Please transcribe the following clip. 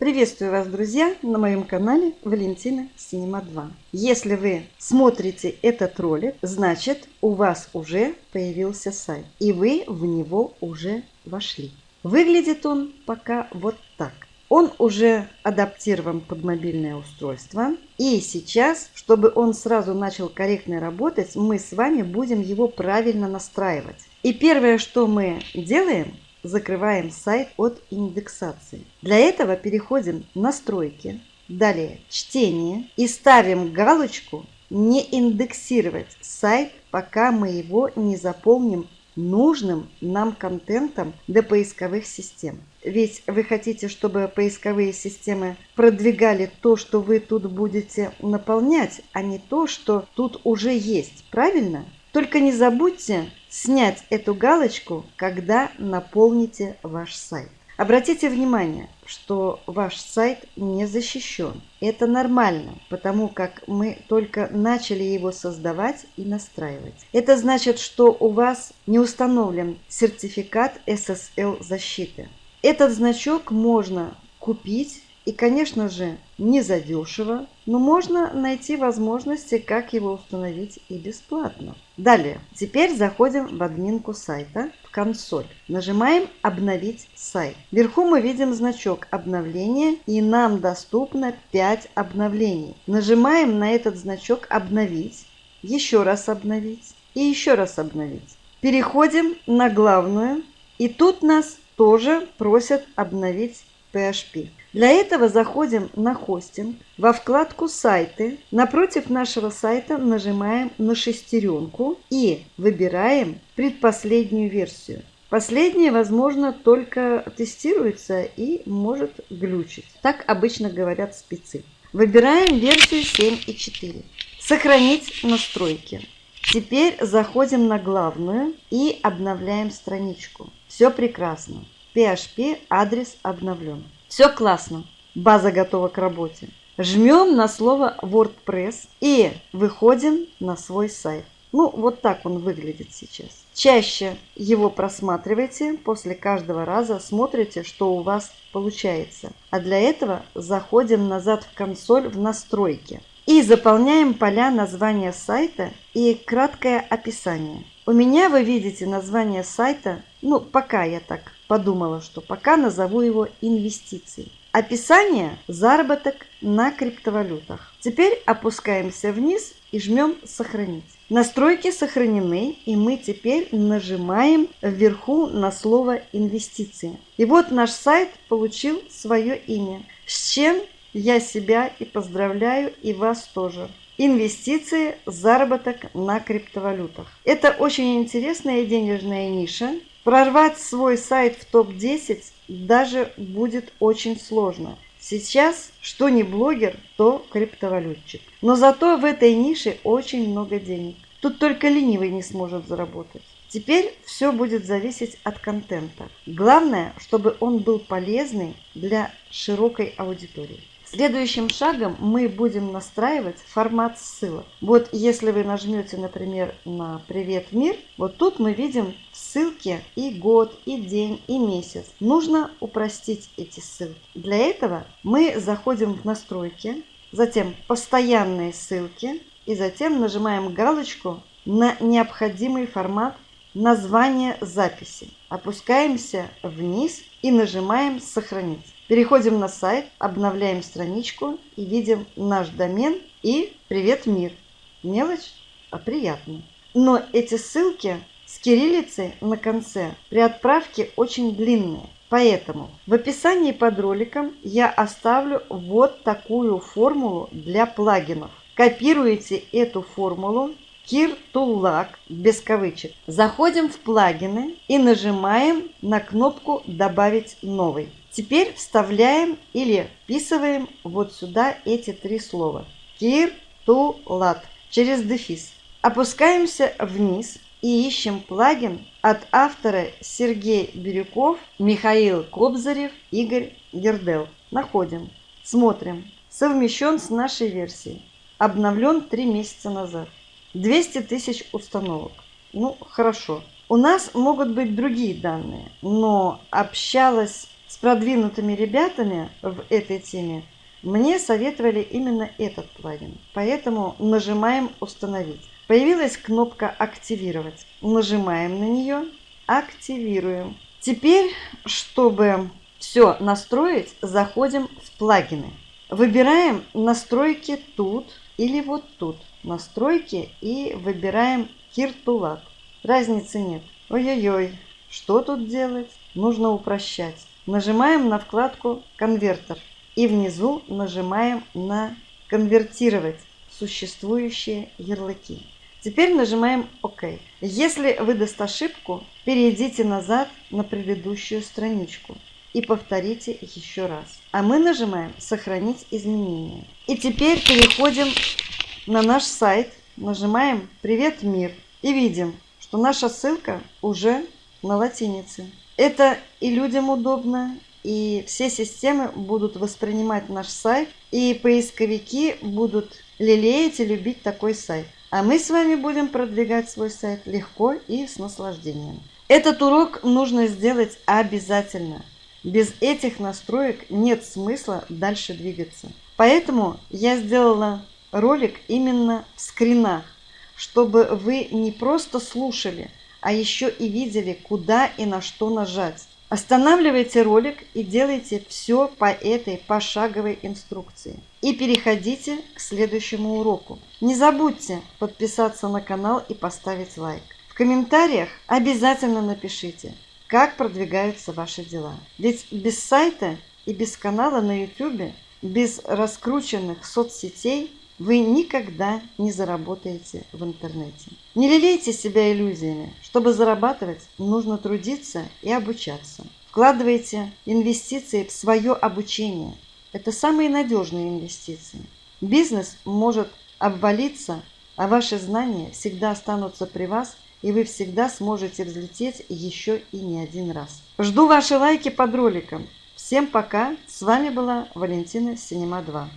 Приветствую вас, друзья, на моем канале Валентина Синема 2. Если вы смотрите этот ролик, значит у вас уже появился сайт, и вы в него уже вошли. Выглядит он пока вот так. Он уже адаптирован под мобильное устройство. И сейчас, чтобы он сразу начал корректно работать, мы с вами будем его правильно настраивать. И первое, что мы делаем, закрываем сайт от индексации. Для этого переходим в настройки, далее чтение и ставим галочку не индексировать сайт, пока мы его не заполним нужным нам контентом для поисковых систем. Ведь вы хотите, чтобы поисковые системы продвигали то, что вы тут будете наполнять, а не то, что тут уже есть. Правильно? Только не забудьте снять эту галочку, когда наполните ваш сайт. Обратите внимание, что ваш сайт не защищен. Это нормально, потому как мы только начали его создавать и настраивать. Это значит, что у вас не установлен сертификат SSL защиты. Этот значок можно купить и, конечно же, не задешево, но можно найти возможности, как его установить и бесплатно. Далее, теперь заходим в админку сайта, в консоль. Нажимаем «Обновить сайт». Вверху мы видим значок обновления и нам доступно 5 обновлений. Нажимаем на этот значок «Обновить», еще раз «Обновить» и еще раз «Обновить». Переходим на главную и тут нас тоже просят обновить PHP. Для этого заходим на хостинг, во вкладку «Сайты». Напротив нашего сайта нажимаем на шестеренку и выбираем предпоследнюю версию. Последняя, возможно, только тестируется и может глючить. Так обычно говорят спецы. Выбираем версию 7.4. Сохранить настройки. Теперь заходим на главную и обновляем страничку. Все прекрасно. PHP адрес обновлен. Все классно. База готова к работе. Жмем на слово WordPress и выходим на свой сайт. Ну, вот так он выглядит сейчас. Чаще его просматривайте, после каждого раза смотрите, что у вас получается. А для этого заходим назад в консоль в настройки и заполняем поля названия сайта и краткое описание. У меня вы видите название сайта, ну пока я так подумала, что пока назову его инвестиции. Описание – заработок на криптовалютах. Теперь опускаемся вниз и жмем «Сохранить». Настройки сохранены, и мы теперь нажимаем вверху на слово «Инвестиции». И вот наш сайт получил свое имя, с чем я себя и поздравляю, и вас тоже. Инвестиции, заработок на криптовалютах. Это очень интересная денежная ниша. Прорвать свой сайт в топ-10 даже будет очень сложно. Сейчас что не блогер, то криптовалютчик. Но зато в этой нише очень много денег. Тут только ленивый не сможет заработать. Теперь все будет зависеть от контента. Главное, чтобы он был полезный для широкой аудитории. Следующим шагом мы будем настраивать формат ссылок. Вот если вы нажмете, например, на «Привет, мир», вот тут мы видим ссылки и год, и день, и месяц. Нужно упростить эти ссылки. Для этого мы заходим в настройки, затем постоянные ссылки, и затем нажимаем галочку на необходимый формат названия записи. Опускаемся вниз и нажимаем «Сохранить». Переходим на сайт, обновляем страничку и видим наш домен и «Привет, мир». Мелочь, а приятно. Но эти ссылки с кириллицей на конце при отправке очень длинные. Поэтому в описании под роликом я оставлю вот такую формулу для плагинов. Копируете эту формулу to без кавычек. Заходим в плагины и нажимаем на кнопку «Добавить новый». Теперь вставляем или вписываем вот сюда эти три слова. Кир, ту, лат через дефис. Опускаемся вниз и ищем плагин от автора Сергей Бирюков, Михаил Кобзарев, Игорь Гердел. Находим. Смотрим. Совмещен с нашей версией. Обновлен три месяца назад. 200 тысяч установок. Ну, хорошо. У нас могут быть другие данные, но общалась с продвинутыми ребятами в этой теме мне советовали именно этот плагин. Поэтому нажимаем «Установить». Появилась кнопка «Активировать». Нажимаем на нее, активируем. Теперь, чтобы все настроить, заходим в плагины. Выбираем настройки тут или вот тут. Настройки и выбираем Киртулат. Разницы нет. Ой-ой-ой, что тут делать? Нужно упрощать. Нажимаем на вкладку «Конвертер» и внизу нажимаем на «Конвертировать» существующие ярлыки. Теперь нажимаем ОК. Если выдаст ошибку, перейдите назад на предыдущую страничку и повторите еще раз. А мы нажимаем «Сохранить изменения». И теперь переходим на наш сайт, нажимаем «Привет, мир» и видим, что наша ссылка уже на латинице. Это и людям удобно, и все системы будут воспринимать наш сайт, и поисковики будут лелеять и любить такой сайт. А мы с вами будем продвигать свой сайт легко и с наслаждением. Этот урок нужно сделать обязательно. Без этих настроек нет смысла дальше двигаться. Поэтому я сделала ролик именно в скринах, чтобы вы не просто слушали, а еще и видели, куда и на что нажать. Останавливайте ролик и делайте все по этой пошаговой инструкции. И переходите к следующему уроку. Не забудьте подписаться на канал и поставить лайк. В комментариях обязательно напишите, как продвигаются ваши дела. Ведь без сайта и без канала на YouTube, без раскрученных соцсетей вы никогда не заработаете в интернете. Не лелейте себя иллюзиями. Чтобы зарабатывать, нужно трудиться и обучаться. Вкладывайте инвестиции в свое обучение. Это самые надежные инвестиции. Бизнес может обвалиться, а ваши знания всегда останутся при вас, и вы всегда сможете взлететь еще и не один раз. Жду ваши лайки под роликом. Всем пока. С вами была Валентина Синема 2.